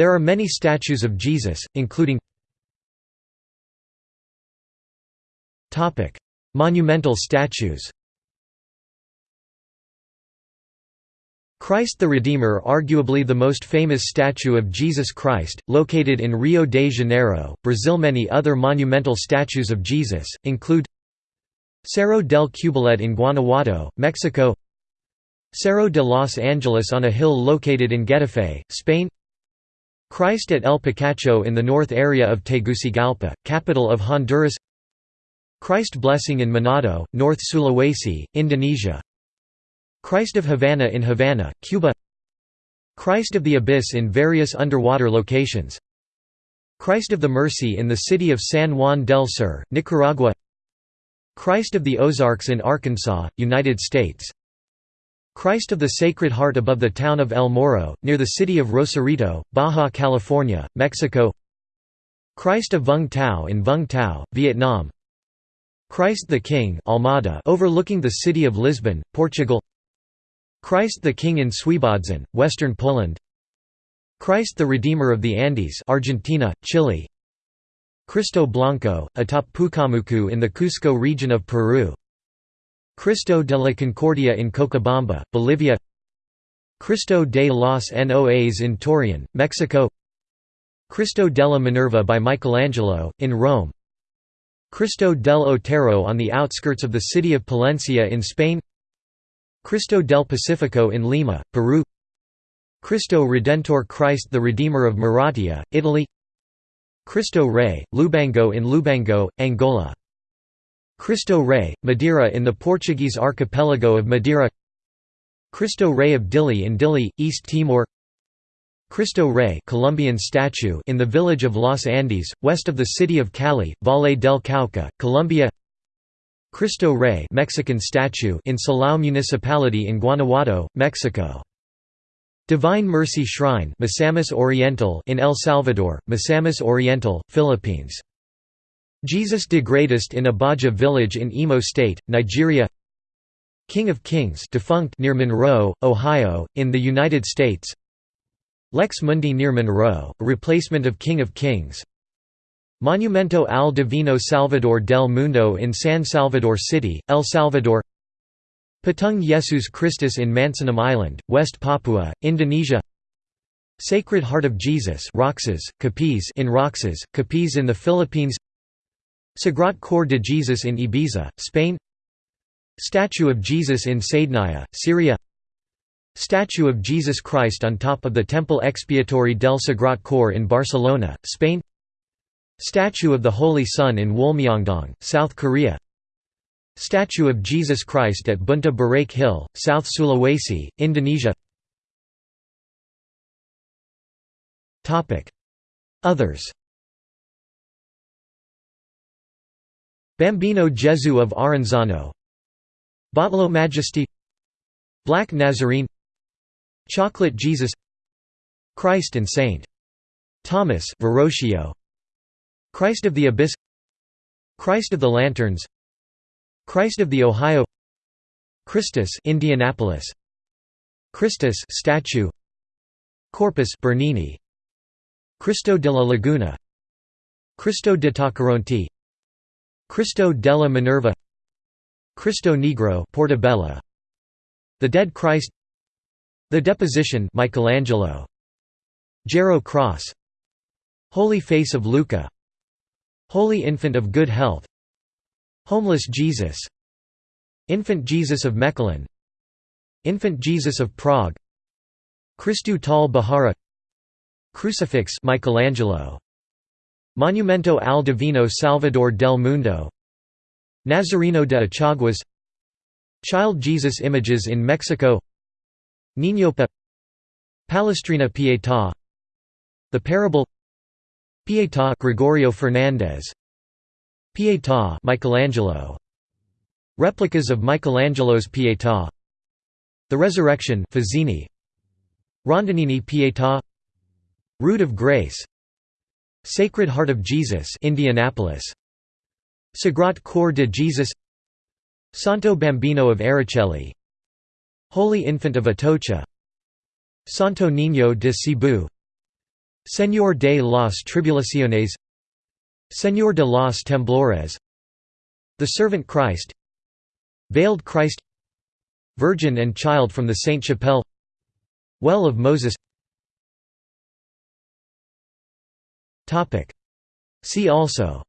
There are many statues of Jesus, including Monumental statues Christ the Redeemer arguably the most famous statue of Jesus Christ, located in Rio de Janeiro, Brazil Many other monumental statues of Jesus, include Cerro del Cubilete in Guanajuato, Mexico Cerro de Los Angeles on a hill located in Getafe, Spain Christ at El Picacho in the north area of Tegucigalpa, capital of Honduras. Christ Blessing in Manado, North Sulawesi, Indonesia. Christ of Havana in Havana, Cuba. Christ of the Abyss in various underwater locations. Christ of the Mercy in the city of San Juan del Sur, Nicaragua. Christ of the Ozarks in Arkansas, United States Christ of the Sacred Heart above the town of El Morro, near the city of Rosarito, Baja California, Mexico. Christ of Vung Tau in Vung Tau, Vietnam. Christ the King Almada overlooking the city of Lisbon, Portugal. Christ the King in Świebodzin, western Poland. Christ the Redeemer of the Andes Argentina, Chile. Cristo Blanco, atop Pucamucu in the Cusco region of Peru Cristo de la Concordia in Cochabamba, Bolivia Cristo de los Noas in Torreon, Mexico Cristo della Minerva by Michelangelo, in Rome Cristo del Otero on the outskirts of the city of Palencia in Spain Cristo del Pacifico in Lima, Peru Cristo Redentor Christ the Redeemer of Maratea, Italy Cristo Rey, Lubango in Lubango, Angola Cristo Rey, Madeira in the Portuguese archipelago of Madeira Cristo Rey of Dili in Dili, East Timor Cristo Rey Colombian statue in the village of Los Andes, west of the city of Cali, Valle del Cauca, Colombia Cristo Rey Mexican statue in Silao Municipality in Guanajuato, Mexico. Divine Mercy Shrine Misamis Oriental in El Salvador, Misamis Oriental, Philippines. Jesus de Greatest in Abaja village in Imo State, Nigeria King of Kings defunct near Monroe, Ohio, in the United States Lux Mundi near Monroe, a replacement of King of Kings Monumento al Divino Salvador del Mundo in San Salvador City, El Salvador Patung Yesus Christus in Mansinam Island, West Papua, Indonesia Sacred Heart of Jesus Roxas, Capiz in Roxas, Capiz in the Philippines Sagrat Cor de Jesus in Ibiza, Spain. Statue of Jesus in Saidnaya, Syria. Statue of Jesus Christ on top of the Temple Expiatori del Sagrat Cor in Barcelona, Spain. Statue of the Holy Son in Wolmyongdong, South Korea. Statue of Jesus Christ at Buntu Burake Hill, South Sulawesi, Indonesia. Others Bambino Gesù of Arenzano Batlló Majesty. Black Nazarene. Chocolate Jesus. Christ and Saint. Thomas Verrocchio. Christ of the Abyss. Christ of the Lanterns. Christ of the Ohio. Christus Indianapolis. Christus statue. Corpus Bernini. Cristo della Laguna. Cristo de Tacoronte Cristo della Minerva Cristo Negro Portobello The Dead Christ the Deposition Michelangelo Jarrow Cross Holy Face of Lucca Holy Infant of Good Health Homeless Jesus Infant Jesus of Mechelen Infant Jesus of Prague Christu tal Bahara Crucifix Michelangelo Monumento al Divino Salvador del Mundo. Nazareno de Achaguas. Child Jesus images in Mexico. Niñopa Palestrina Pietà The Parable. Pietà Gregorio Fernandez Pietà Michelangelo. Replicas of Michelangelo's Pietà The Resurrection Fazzini. Rondinini Pietà Root of Grace Sacred Heart of Jesus Indianapolis. Sagrat Cor de Jesus. Santo Bambino of Aracoeli. Holy Infant of Atocha. Santo Niño de Cebu. Señor de las Tribulaciones. Señor de los Temblores. The Servant Christ. Veiled Christ. Virgin and Child from the Saint Chapelle. Well of Moses See also.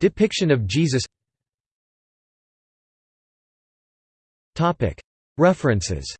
Depiction of Jesus. References